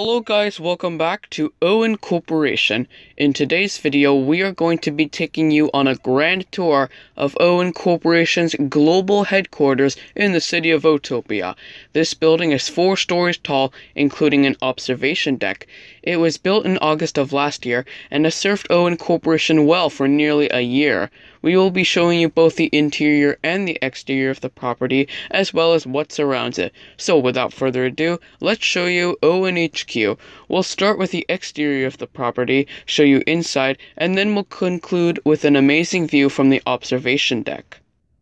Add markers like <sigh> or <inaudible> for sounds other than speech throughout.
Hello guys, welcome back to Owen Corporation. In today's video, we are going to be taking you on a grand tour of Owen Corporation's global headquarters in the city of Otopia. This building is four stories tall, including an observation deck. It was built in August of last year and has served Owen Corporation well for nearly a year. We will be showing you both the interior and the exterior of the property, as well as what surrounds it. So without further ado, let's show you Owen HQ. We'll start with the exterior of the property, show you inside, and then we'll conclude with an amazing view from the observation deck.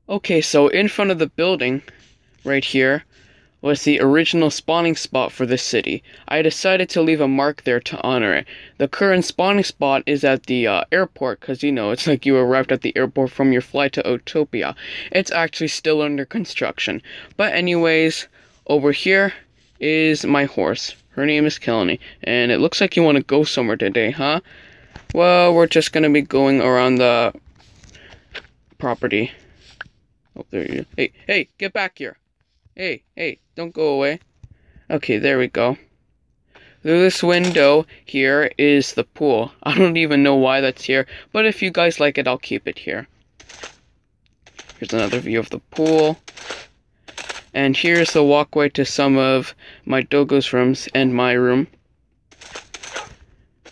Okay, so in front of the building, right here, was the original spawning spot for the city. I decided to leave a mark there to honor it. The current spawning spot is at the uh, airport because you know it's like you arrived at the airport from your flight to Otopia. It's actually still under construction. But anyways, over here is my horse. Her name is Kelly, and it looks like you want to go somewhere today, huh? Well, we're just gonna be going around the property. Oh, there you. Hey, hey, get back here. Hey, hey, don't go away. Okay, there we go. Through this window here is the pool. I don't even know why that's here, but if you guys like it, I'll keep it here. Here's another view of the pool. And here's the walkway to some of my dogo's rooms and my room.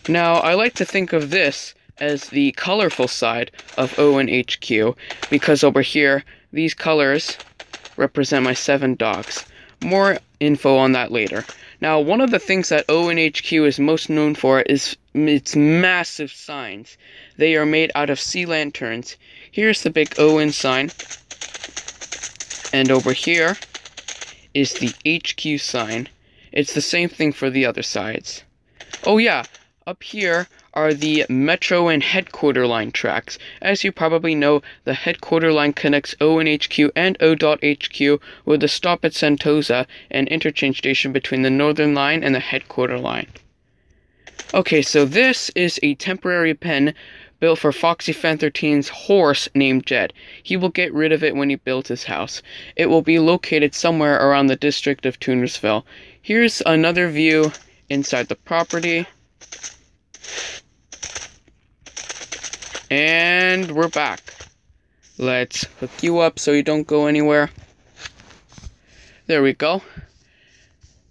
Now, I like to think of this as the colorful side of Owen HQ, because over here, these colors represent my seven dogs. More info on that later. Now, one of the things that ONHQ is most known for is its massive signs. They are made out of sea lanterns. Here's the big Owen sign. And over here is the HQ sign. It's the same thing for the other sides. Oh yeah, up here are the Metro and Headquarter line tracks. As you probably know, the Headquarter line connects ONHQ and HQ and O.HQ with a stop at Sentosa, an interchange station between the Northern Line and the Headquarter line. Okay, so this is a temporary pen built for Foxy Fan 13's horse named Jet. He will get rid of it when he builds his house. It will be located somewhere around the district of Tunersville. Here's another view inside the property. And we're back. Let's hook you up so you don't go anywhere. There we go.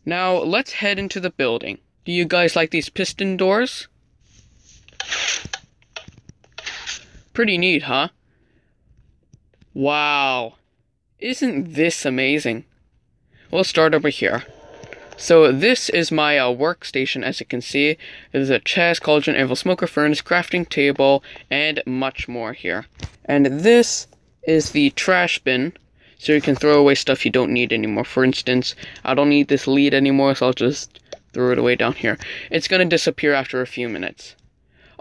Now, let's head into the building. Do you guys like these piston doors? Pretty neat, huh? Wow. Isn't this amazing? We'll start over here. So this is my uh, workstation, as you can see. There's a chest, cauldron, anvil, smoker, furnace, crafting table, and much more here. And this is the trash bin, so you can throw away stuff you don't need anymore. For instance, I don't need this lead anymore, so I'll just throw it away down here. It's gonna disappear after a few minutes.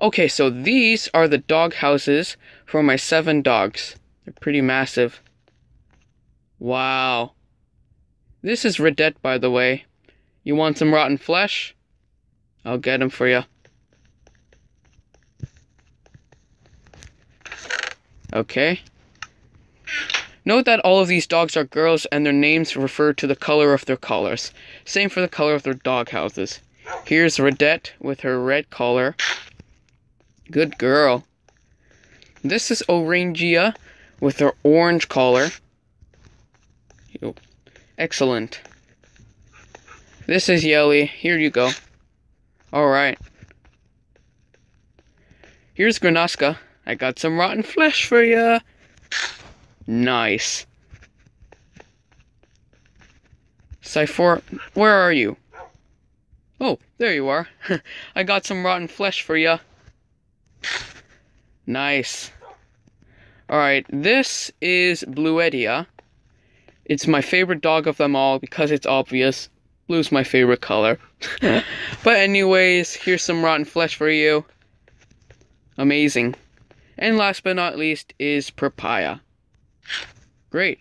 Okay, so these are the dog houses for my seven dogs. They're pretty massive. Wow. This is Redette, by the way. You want some rotten flesh? I'll get them for you. Okay. Note that all of these dogs are girls and their names refer to the color of their collars. Same for the color of their dog houses. Here's Redette with her red collar. Good girl. This is Orangia with her orange collar. Excellent. This is Yelly. Here you go. Alright. Here's Granaska. I got some rotten flesh for ya. Nice. Cypher, where are you? Oh, there you are. <laughs> I got some rotten flesh for ya. Nice. Alright, this is Bluedia. It's my favorite dog of them all because it's obvious. Blue's my favorite color. <laughs> but anyways, here's some rotten flesh for you. Amazing. And last but not least is Papaya. Great.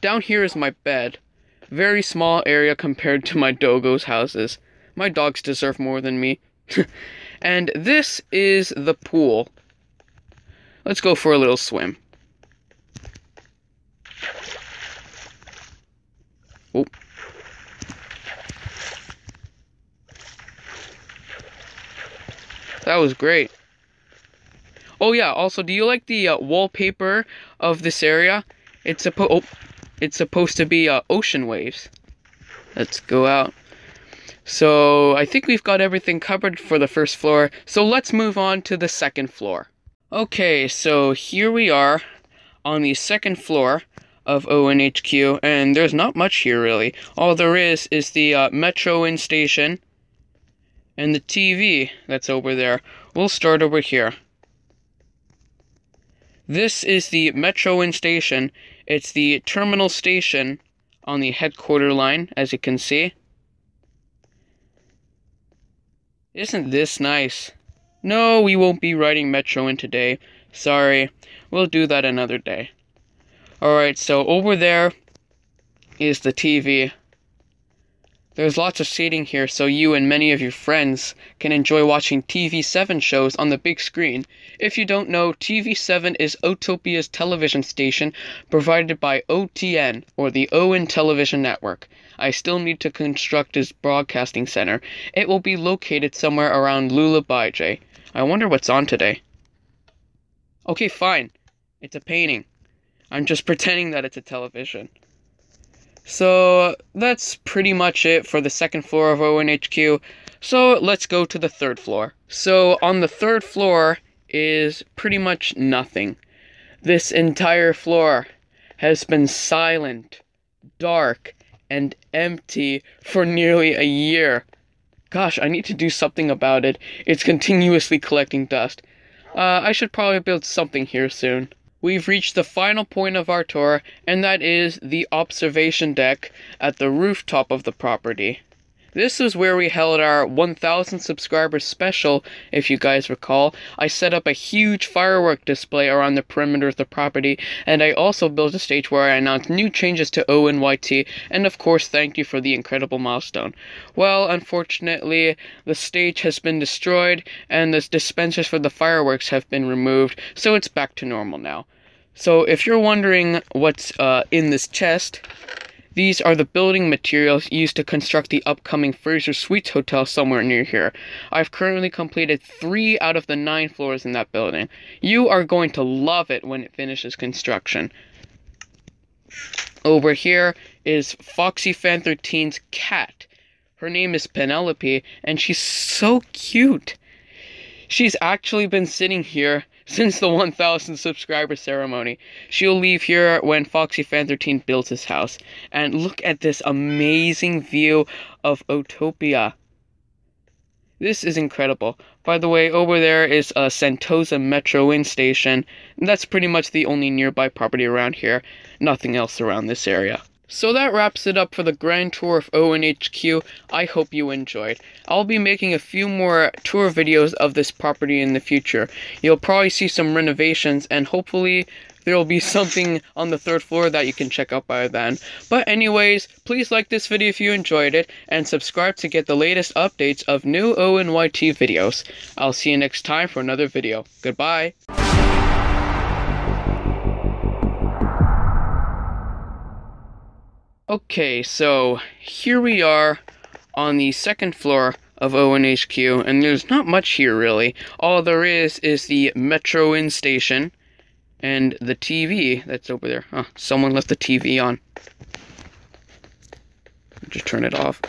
Down here is my bed. Very small area compared to my dogo's houses. My dogs deserve more than me. <laughs> and this is the pool. Let's go for a little swim. That was great. Oh yeah, also, do you like the uh, wallpaper of this area? It's supposed oh, it's supposed to be uh, ocean waves. Let's go out. So, I think we've got everything covered for the first floor. So, let's move on to the second floor. Okay, so here we are on the second floor of ONHQ, and there's not much here really. All there is is the uh, Metro-In station and the TV that's over there. We'll start over here. This is the Metro-In station. It's the terminal station on the headquarter line, as you can see. Isn't this nice? No, we won't be riding Metro-In today. Sorry. We'll do that another day. Alright, so over there is the TV. There's lots of seating here so you and many of your friends can enjoy watching TV7 shows on the big screen. If you don't know, TV7 is Otopia's television station provided by OTN, or the Owen Television Network. I still need to construct his broadcasting center. It will be located somewhere around Lulabaije. I wonder what's on today. Okay, fine. It's a painting. I'm just <laughs> pretending that it's a television. So that's pretty much it for the second floor of ONHQ. So let's go to the third floor. So on the third floor is pretty much nothing. This entire floor has been silent, dark, and empty for nearly a year. Gosh, I need to do something about it. It's continuously collecting dust. Uh, I should probably build something here soon we've reached the final point of our tour, and that is the observation deck at the rooftop of the property. This is where we held our 1000 subscribers special, if you guys recall. I set up a huge firework display around the perimeter of the property, and I also built a stage where I announced new changes to ONYT, and of course, thank you for the incredible milestone. Well, unfortunately, the stage has been destroyed, and the dispensers for the fireworks have been removed, so it's back to normal now. So, if you're wondering what's uh, in this chest, these are the building materials used to construct the upcoming Fraser Suites Hotel somewhere near here. I've currently completed three out of the nine floors in that building. You are going to love it when it finishes construction. Over here is Foxy Fan 13's cat. Her name is Penelope, and she's so cute. She's actually been sitting here since the 1000 subscriber ceremony. She'll leave here when Foxy Fan 13 builds his house. And look at this amazing view of Otopia. This is incredible. By the way, over there is a Sentosa Metro-In station. That's pretty much the only nearby property around here. Nothing else around this area. So that wraps it up for the grand tour of ONHQ. I hope you enjoyed. I'll be making a few more tour videos of this property in the future. You'll probably see some renovations and hopefully there will be something on the third floor that you can check out by then. But anyways, please like this video if you enjoyed it and subscribe to get the latest updates of new ONYT videos. I'll see you next time for another video. Goodbye. Okay, so here we are on the second floor of ONHQ, and there's not much here really. All there is is the Metro Inn station and the TV that's over there. Huh, someone left the TV on. Just turn it off.